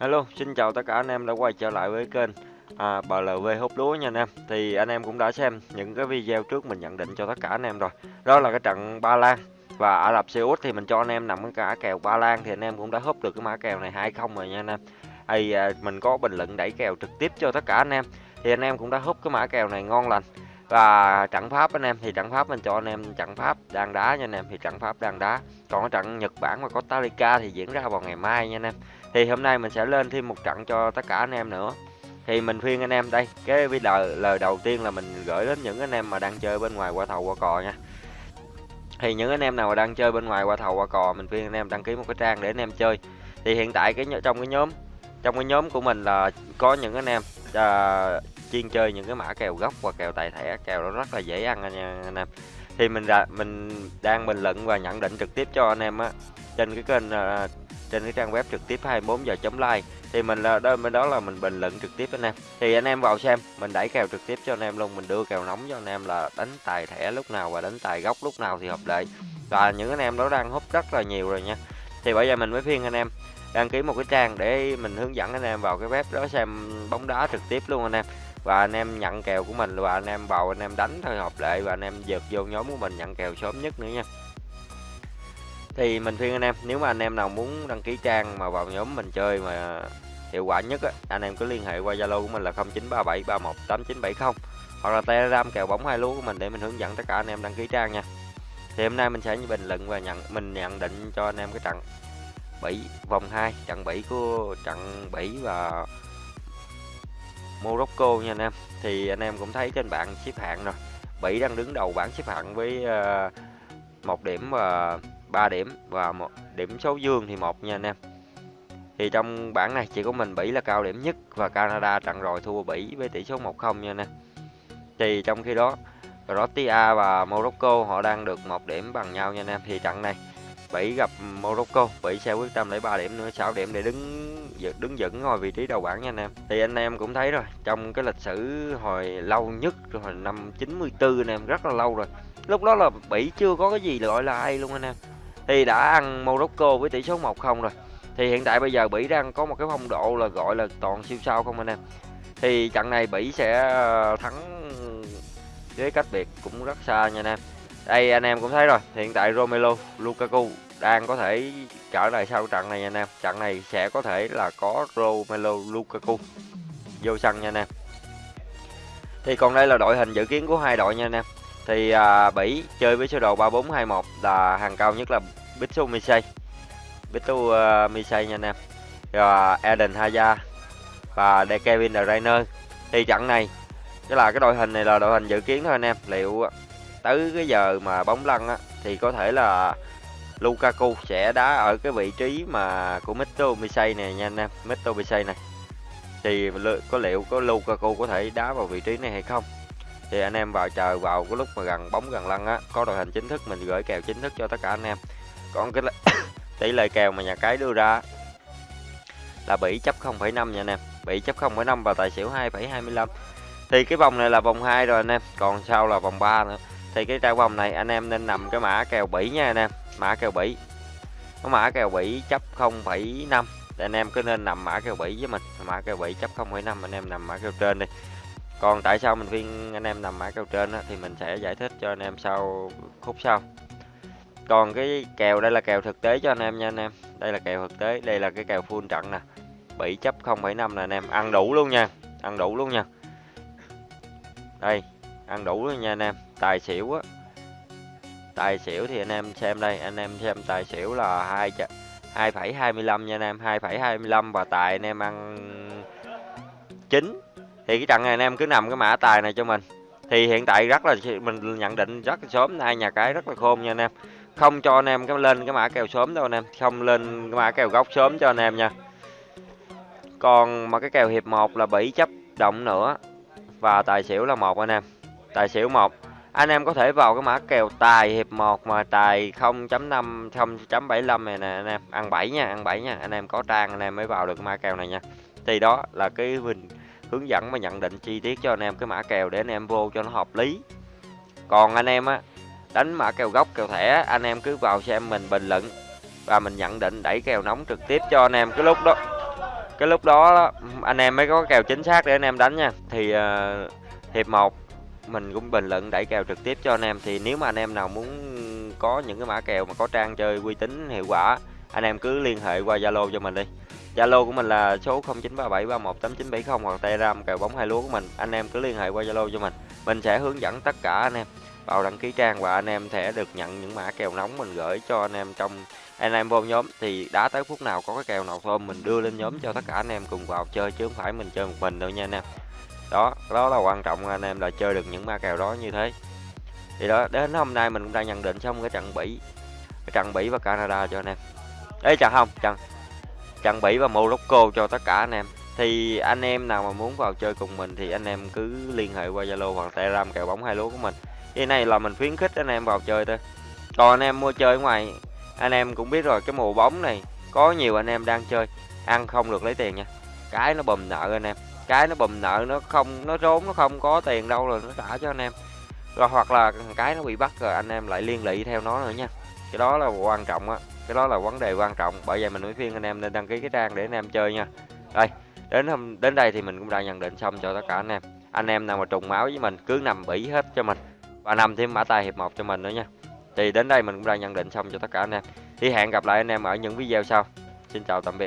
Hello, xin chào tất cả anh em đã quay trở lại với kênh à, BLV hút lúa nha anh em. Thì anh em cũng đã xem những cái video trước mình nhận định cho tất cả anh em rồi. Đó là cái trận Ba Lan và Ả Rập Xê Út thì mình cho anh em nằm cái cả kèo Ba Lan thì anh em cũng đã húp được cái mã kèo này hai không rồi nha anh em. Thì à, mình có bình luận đẩy kèo trực tiếp cho tất cả anh em. Thì anh em cũng đã húp cái mã kèo này ngon lành. Và trận Pháp anh em thì trận Pháp mình cho anh em trận Pháp đang đá nha anh em thì trận Pháp đang đá. Còn cái trận Nhật Bản và Costa Rica thì diễn ra vào ngày mai nha anh em. Thì hôm nay mình sẽ lên thêm một trận cho tất cả anh em nữa. Thì mình khuyên anh em đây cái video lời đầu tiên là mình gửi đến những anh em mà đang chơi bên ngoài qua thầu qua cò nha. Thì những anh em nào mà đang chơi bên ngoài qua thầu qua cò mình khuyên anh em đăng ký một cái trang để anh em chơi. Thì hiện tại cái trong cái nhóm trong cái nhóm của mình là có những anh em uh, chuyên chơi những cái mã kèo gốc và kèo tài thẻ kèo nó rất là dễ ăn nha anh em. Thì mình đã mình đang bình luận và nhận định trực tiếp cho anh em á trên cái kênh uh, trên cái trang web trực tiếp 24 giờ chấm like thì mình là đó bên đó là mình bình luận trực tiếp anh em. Thì anh em vào xem mình đẩy kèo trực tiếp cho anh em luôn mình đưa kèo nóng cho anh em là đánh tài thẻ lúc nào và đánh tài gốc lúc nào thì hợp lệ. Và những anh em đó đang hút rất là nhiều rồi nha. Thì bây giờ mình mới phiên anh em đăng ký một cái trang để mình hướng dẫn anh em vào cái web đó xem bóng đá trực tiếp luôn anh em và anh em nhận kèo của mình và anh em bầu anh em đánh thôi hợp lệ và anh em dượt vô nhóm của mình nhận kèo sớm nhất nữa nha thì mình khuyên anh em nếu mà anh em nào muốn đăng ký trang mà vào nhóm mình chơi mà hiệu quả nhất á, anh em cứ liên hệ qua Zalo của mình là 0937318970 hoặc là Telegram kèo bóng hai lúa của mình để mình hướng dẫn tất cả anh em đăng ký trang nha. Thì hôm nay mình sẽ bình luận và nhận mình nhận định cho anh em cái trận Bỉ vòng 2, trận Bỉ của trận Bỉ và Morocco nha anh em. Thì anh em cũng thấy trên bảng xếp hạng rồi. Bỉ đang đứng đầu bảng xếp hạng với ờ, một điểm và ba điểm và một điểm số dương thì một nha anh em thì trong bảng này chỉ có mình Bỉ là cao điểm nhất và Canada trận rồi thua Bỉ với tỷ số 1-0 nha anh em thì trong khi đó, Croatia và Morocco họ đang được một điểm bằng nhau nha anh em thì trận này Bỉ gặp Morocco, Bỉ sẽ quyết tâm lấy 3 điểm nữa 6 điểm để đứng đứng vững ngồi vị trí đầu bảng nha anh em. Thì anh em cũng thấy rồi, trong cái lịch sử hồi lâu nhất, hồi năm 94 anh em, rất là lâu rồi. Lúc đó là Bỉ chưa có cái gì gọi là ai luôn anh em. Thì đã ăn Morocco với tỷ số 1-0 rồi. Thì hiện tại bây giờ Bỉ đang có một cái phong độ là gọi là toàn siêu sao không anh em? Thì trận này Bỉ sẽ ờ, thắng với cách biệt cũng rất xa nha anh em đây anh em cũng thấy rồi. Hiện tại Romelu Lukaku đang có thể trở lại sau trận này nha anh em. Trận này sẽ có thể là có Romelu Lukaku vô sân nha anh em. Thì còn đây là đội hình dự kiến của hai đội nha anh em. Thì à, Bỉ chơi với sơ đồ 3421 là hàng cao nhất là Bitsu Misei. Bitsu uh, Misei nha anh em. Rồi à, Eden Hazard và De Kevin De Bruyne. Thì trận này cái là cái đội hình này là đội hình dự kiến thôi anh em. Liệu tới cái giờ mà bóng lăn á thì có thể là Lukaku sẽ đá ở cái vị trí mà của Mito Misei này nha anh em Mito Misei này. Thì có liệu có Lukaku có thể đá vào vị trí này hay không? Thì anh em vào chờ vào cái lúc mà gần bóng gần lăn á có đội hình chính thức mình gửi kèo chính thức cho tất cả anh em. Còn cái tỷ lệ kèo mà nhà cái đưa ra là bị chấp 0,5 nha anh em. Bị chấp 0,5 và tài xỉu 2,25 thì cái vòng này là vòng 2 rồi anh em còn sau là vòng 3 nữa thì cái trang vòng này anh em nên nằm cái mã kèo Bỉ nha anh em. Mã kèo Bỉ. Có mã kèo Bỉ chấp 0,5 anh em cứ nên nằm mã kèo Bỉ với mình. Mã kèo Bỉ chấp 0,5 anh em nằm mã kèo trên đi. Còn tại sao mình khuyên anh em nằm mã kèo trên đó, thì mình sẽ giải thích cho anh em sau khúc sau. Còn cái kèo đây là kèo thực tế cho anh em nha anh em. Đây là kèo thực tế đây là cái kèo full trận nè. Bị chấp 0,5 nè anh em. Ăn đủ luôn nha ăn đủ luôn nha. Đây ăn đủ luôn nha anh em tài xỉu á. Tài xỉu thì anh em xem đây, anh em xem tài xỉu là hai hai phẩy hai mươi lăm nha anh em, hai phẩy hai mươi lăm và tài anh em ăn chín. Thì cái trận này anh em cứ nằm cái mã tài này cho mình. Thì hiện tại rất là mình nhận định rất là sớm nay nhà cái rất là khôn nha anh em. Không cho anh em cái lên cái mã kèo sớm đâu anh em, không lên cái mã kèo góc sớm cho anh em nha. Còn mà cái kèo hiệp 1 là bị chấp động nữa, và tài xỉu là một anh em. Tài xỉu một anh em có thể vào cái mã kèo tài hiệp 1 mà tài 0.5 0.75 này nè anh em. Ăn 7 nha ăn 7 nha. Anh em có trang anh em mới vào được mã kèo này nha. Thì đó là cái mình hướng dẫn và nhận định chi tiết cho anh em cái mã kèo để anh em vô cho nó hợp lý. Còn anh em á đánh mã kèo gốc kèo thẻ anh em cứ vào xem mình bình luận và mình nhận định đẩy kèo nóng trực tiếp cho anh em. Cái lúc đó cái lúc đó đó, anh em mới có kèo chính xác để anh em đánh nha. Thì uh, hiệp 1 mình cũng bình luận đẩy kèo trực tiếp cho anh em. Thì nếu mà anh em nào muốn có những cái mã kèo mà có trang chơi uy tín, hiệu quả, anh em cứ liên hệ qua Zalo cho mình đi. Zalo của mình là số 0937318970 hoặc Telegram kèo bóng hai lúa của mình. Anh em cứ liên hệ qua Zalo cho mình. Mình sẽ hướng dẫn tất cả anh em. Vào đăng ký trang và anh em sẽ được nhận những mã kèo nóng mình gửi cho anh em trong, anh em vô nhóm. Thì đã tới phút nào có cái kèo nào thôi mình đưa lên nhóm cho tất cả anh em cùng vào chơi chứ không phải mình chơi một mình đâu nha anh em đó đó là quan trọng anh em, là chơi được những ma kèo đó như thế. Thì đó, đến hôm nay mình cũng đang nhận định xong cái trận bỉ, cái trận bỉ và canada cho anh em. Ấy chẳng không? Trận trận bỉ và morocco cho tất cả anh em. Thì anh em nào mà muốn vào chơi cùng mình thì anh em cứ liên hệ qua zalo hoặc telegram kèo bóng hai lúa của mình. Cái này là mình khuyến khích anh em vào chơi thôi. Còn anh em mua chơi ngoài, anh em cũng biết rồi, cái mùa bóng này có nhiều anh em đang chơi, ăn không được lấy tiền nha. Cái nó bầm nợ anh em cái nó bùm nợ, nó không, nó trốn nó không có tiền đâu rồi nó trả cho anh em. Rồi hoặc là cái nó bị bắt rồi anh em lại liên lụy theo nó nữa nha. Cái đó là quan trọng á, cái đó là vấn đề quan trọng. Bởi vậy mình mới khuyên anh em nên đăng ký cái trang để anh em chơi nha. Đây, đến hôm, đến đây thì mình cũng đã nhận định xong cho tất cả anh em. Anh em nào mà trùng máu với mình cứ nằm bỉ hết cho mình. Và nằm thêm mã tài hiệp một cho mình nữa nha. Thì đến đây mình cũng đã nhận định xong cho tất cả anh em. Thì hẹn gặp lại anh em ở những video sau. Xin chào, tạm biệt.